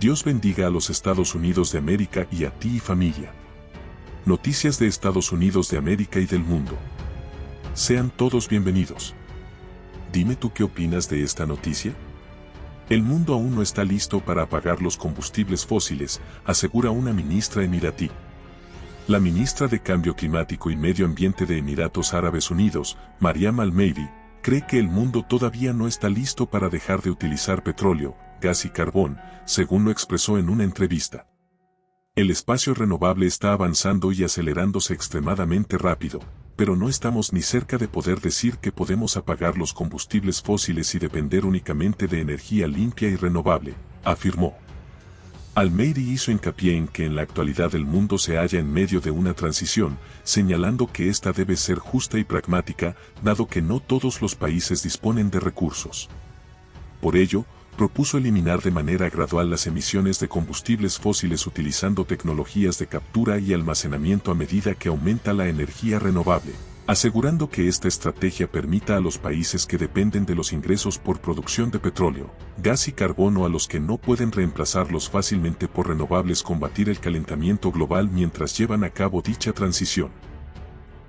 Dios bendiga a los Estados Unidos de América y a ti y familia. Noticias de Estados Unidos de América y del mundo. Sean todos bienvenidos. Dime tú qué opinas de esta noticia. El mundo aún no está listo para apagar los combustibles fósiles, asegura una ministra emiratí. La ministra de Cambio Climático y Medio Ambiente de Emiratos Árabes Unidos, Mariam Al-Meiri, cree que el mundo todavía no está listo para dejar de utilizar petróleo, gas y carbón, según lo expresó en una entrevista. El espacio renovable está avanzando y acelerándose extremadamente rápido, pero no estamos ni cerca de poder decir que podemos apagar los combustibles fósiles y depender únicamente de energía limpia y renovable, afirmó. Almeida hizo hincapié en que en la actualidad el mundo se halla en medio de una transición, señalando que ésta debe ser justa y pragmática, dado que no todos los países disponen de recursos. Por ello, propuso eliminar de manera gradual las emisiones de combustibles fósiles utilizando tecnologías de captura y almacenamiento a medida que aumenta la energía renovable, asegurando que esta estrategia permita a los países que dependen de los ingresos por producción de petróleo, gas y carbono a los que no pueden reemplazarlos fácilmente por renovables combatir el calentamiento global mientras llevan a cabo dicha transición.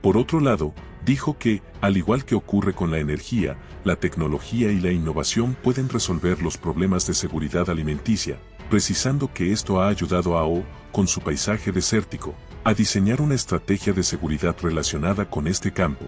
Por otro lado, dijo que, al igual que ocurre con la energía, la tecnología y la innovación pueden resolver los problemas de seguridad alimenticia, precisando que esto ha ayudado a O, con su paisaje desértico, a diseñar una estrategia de seguridad relacionada con este campo.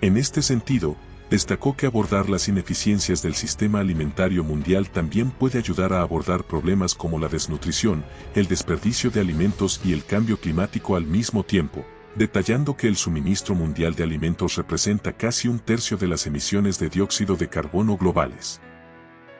En este sentido, destacó que abordar las ineficiencias del sistema alimentario mundial también puede ayudar a abordar problemas como la desnutrición, el desperdicio de alimentos y el cambio climático al mismo tiempo, detallando que el suministro mundial de alimentos representa casi un tercio de las emisiones de dióxido de carbono globales.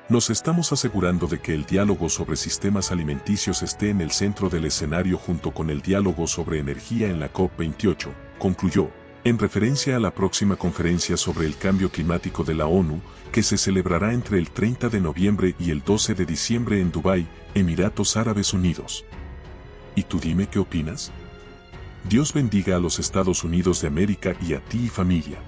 Nos estamos asegurando de que el diálogo sobre sistemas alimenticios esté en el centro del escenario junto con el diálogo sobre energía en la COP28, concluyó, en referencia a la próxima conferencia sobre el cambio climático de la ONU, que se celebrará entre el 30 de noviembre y el 12 de diciembre en Dubái, Emiratos Árabes Unidos. ¿Y tú dime qué opinas? Dios bendiga a los Estados Unidos de América y a ti y familia.